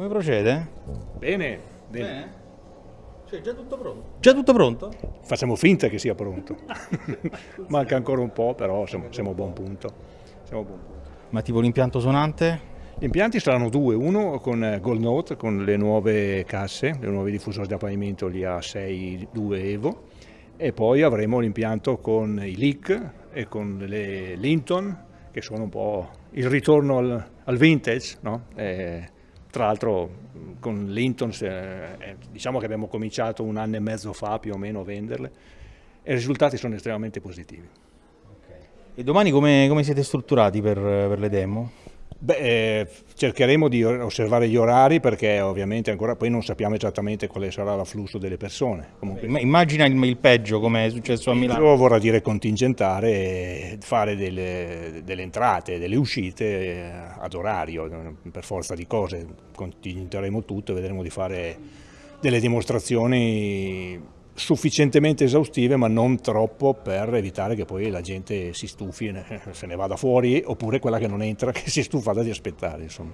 Come procede? Bene, bene. Bene. Cioè, già tutto pronto? Già tutto pronto? Facciamo finta che sia pronto. Manca ancora un po', però siamo, siamo a buon punto. Siamo a buon punto. Ma tipo l'impianto suonante? Gli impianti saranno due, uno con eh, Gold Note, con le nuove casse, le nuove diffusori da pavimento, gli A6 2 Evo, e poi avremo l'impianto con i Leak e con le Linton, che sono un po' il ritorno al, al vintage, no? eh, tra l'altro con Linton eh, diciamo che abbiamo cominciato un anno e mezzo fa più o meno a venderle e i risultati sono estremamente positivi. E domani come, come siete strutturati per, per le demo? Beh, eh, cercheremo di osservare gli orari perché ovviamente ancora poi non sappiamo esattamente quale sarà l'afflusso delle persone. Comunque, Immagina il, peggio come è successo a Milano. vorrà dire contingentare e fare delle, delle entrate, delle uscite eh, ad orario, per forza di cose. Contingenteremo tutto e vedremo di fare delle dimostrazioni sufficientemente esaustive ma non troppo per evitare che poi la gente si stufi e se ne vada fuori oppure quella che non entra che si è stufata di aspettare. Insomma.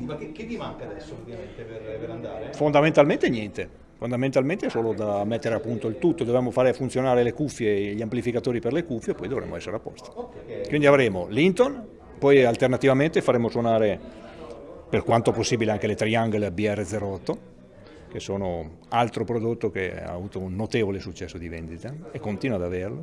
Ma che, che vi manca adesso ovviamente per, per andare? Fondamentalmente niente, fondamentalmente è solo da mettere a punto il tutto, dobbiamo fare funzionare le cuffie e gli amplificatori per le cuffie e poi dovremo essere a posto. Quindi avremo Linton, poi alternativamente faremo suonare per quanto possibile anche le Triangle BR08 che sono altro prodotto che ha avuto un notevole successo di vendita e continua ad averlo.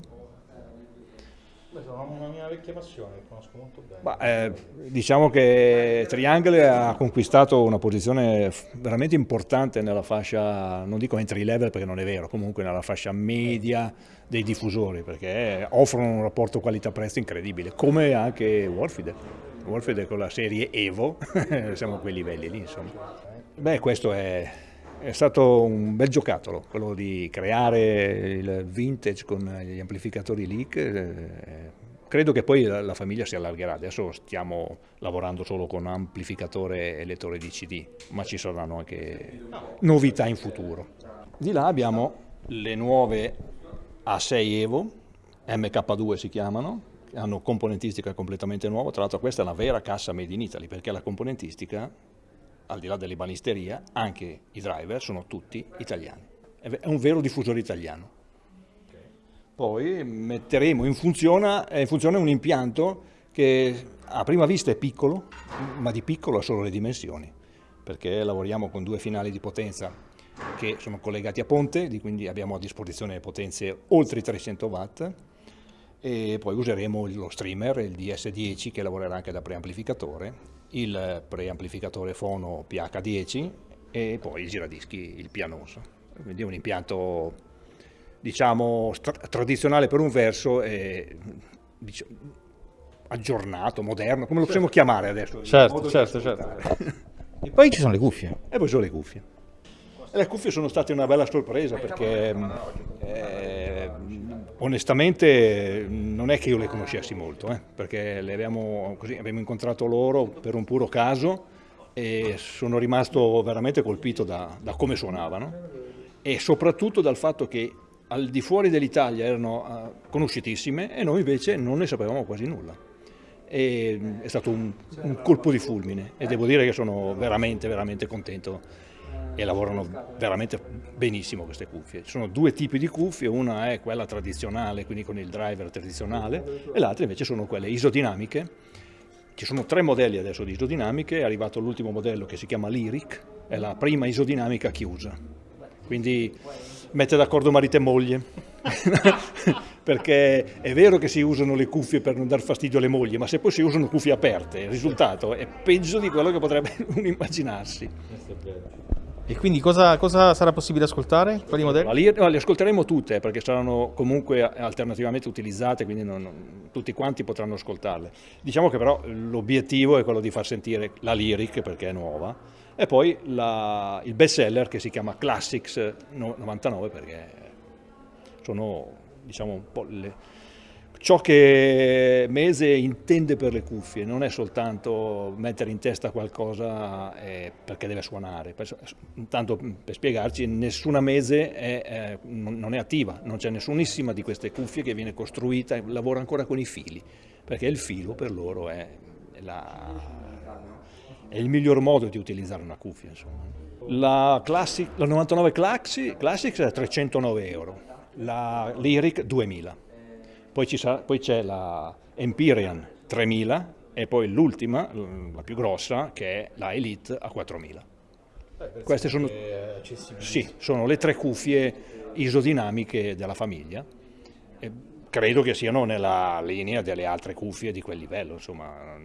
Beh, sono una mia vecchia passione, conosco molto bene. Bah, eh, diciamo che Triangle ha conquistato una posizione veramente importante nella fascia, non dico entry level perché non è vero, comunque nella fascia media dei diffusori, perché offrono un rapporto qualità-prezzo incredibile, come anche Wolfide. Wolfide con la serie Evo, siamo a quei livelli lì, insomma. Beh, questo è è stato un bel giocattolo, quello di creare il vintage con gli amplificatori leak. Eh, credo che poi la famiglia si allargherà, adesso stiamo lavorando solo con amplificatore e lettore di CD, ma ci saranno anche novità in futuro. Di là abbiamo le nuove A6 Evo, MK2 si chiamano, hanno componentistica completamente nuova, tra l'altro questa è una vera cassa made in Italy perché la componentistica al di là dell'ebanisteria, anche i driver sono tutti italiani. È un vero diffusore italiano. Poi metteremo in funzione, in funzione un impianto che a prima vista è piccolo, ma di piccolo ha solo le dimensioni, perché lavoriamo con due finali di potenza che sono collegati a ponte, quindi abbiamo a disposizione potenze oltre i 300 watt, e poi useremo lo streamer, il DS10 che lavorerà anche da preamplificatore il preamplificatore fono PH10 e poi il giradischi, il pianoso. Quindi è un impianto diciamo tradizionale per un verso e diciamo, aggiornato, moderno, come lo possiamo certo. chiamare adesso? Certo, certo, certo. e poi ci sono le cuffie. E poi sono le cuffie. E le cuffie sono state una bella sorpresa perché eh, onestamente non è che io le conoscessi molto, eh, perché abbiamo, così, abbiamo incontrato loro per un puro caso e sono rimasto veramente colpito da, da come suonavano e soprattutto dal fatto che al di fuori dell'Italia erano uh, conosciutissime e noi invece non ne sapevamo quasi nulla. E, è stato un, un colpo di fulmine e devo dire che sono veramente, veramente contento e lavorano veramente benissimo queste cuffie. Ci sono due tipi di cuffie, una è quella tradizionale, quindi con il driver tradizionale, e l'altra invece sono quelle isodinamiche. Ci sono tre modelli adesso di isodinamiche, è arrivato l'ultimo modello che si chiama Lyric, è la prima isodinamica chiusa. Quindi mette d'accordo marito e moglie, perché è vero che si usano le cuffie per non dar fastidio alle mogli, ma se poi si usano cuffie aperte, il risultato è peggio di quello che potrebbe uno immaginarsi. E quindi cosa, cosa, sarà possibile ascoltare? Quali modelli? No, le ascolteremo tutte perché saranno comunque alternativamente utilizzate, quindi non, tutti quanti potranno ascoltarle. Diciamo che però l'obiettivo è quello di far sentire la lyric perché è nuova e poi la, il best seller che si chiama Classics 99 perché sono diciamo un po' le, ciò che Mese intende per le cuffie non è soltanto mettere in testa qualcosa eh, perché deve suonare, intanto per spiegarci nessuna Mese è, eh, non è attiva, non c'è nessunissima di queste cuffie che viene costruita, lavora ancora con i fili, perché il filo per loro è la, è il miglior modo di utilizzare una cuffia. La, Classic, la 99 Classics è 309 euro, la Lyric 2000, poi, c'è la Empyrean 3000 e poi l'ultima, la più grossa, che è la Elite a 4000. Eh, Queste sono, sì, sono le tre cuffie isodinamiche della famiglia. E credo che siano nella linea delle altre cuffie di quel livello. Insomma.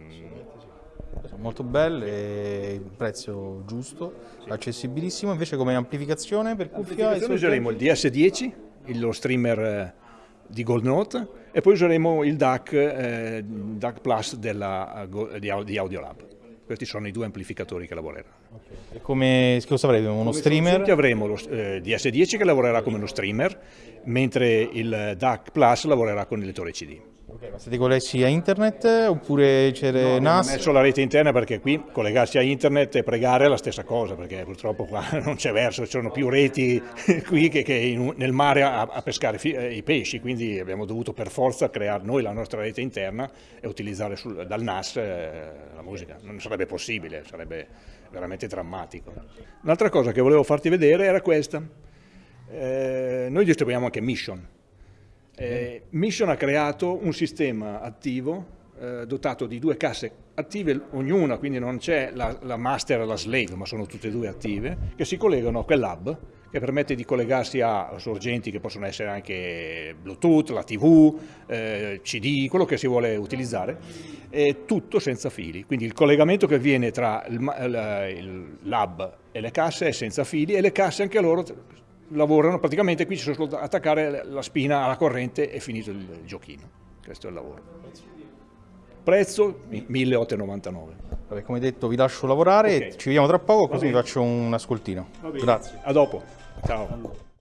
Sono molto belle, il prezzo giusto, sì. accessibilissimo. Invece come amplificazione per cuffia? Amplificazione useremo il DS10, lo streamer eh, di Gold Note e poi useremo il DAC, eh, DAC Plus della, di Audiolab. Questi sono i due amplificatori che lavoreranno. Okay. E come cosa avremo? Uno come streamer? Avremo lo eh, DS10 che lavorerà come uno streamer, mentre il DAC Plus lavorerà con il lettore CD. Okay, ma siete collegati a internet oppure c'è no, NAS? Ho messo la rete interna perché qui collegarsi a internet e pregare è la stessa cosa, perché purtroppo qua non c'è verso, ci sono più reti qui che, che in, nel mare a, a pescare eh, i pesci, quindi abbiamo dovuto per forza creare noi la nostra rete interna e utilizzare sul, dal NAS eh, la musica. Non sarebbe possibile, sarebbe veramente drammatico. Un'altra cosa che volevo farti vedere era questa. Eh, noi distribuiamo anche Mission, eh, Mission ha creato un sistema attivo eh, dotato di due casse attive, ognuna, quindi non c'è la, la, master e la slave, ma sono tutte e due attive, che si collegano a quell'hub che permette di collegarsi a sorgenti che possono essere anche Bluetooth, la TV, eh, CD, quello che si vuole utilizzare, e tutto senza fili. Quindi il collegamento che avviene tra l'hub e le casse è senza fili e le casse anche loro lavorano, praticamente qui ci sono solo attaccare la spina alla corrente e finito il giochino. Questo è il lavoro. Prezzo 1899. Vabbè, come detto vi lascio lavorare, okay. ci vediamo tra poco così vi faccio un ascoltino. Grazie. A dopo. Ciao.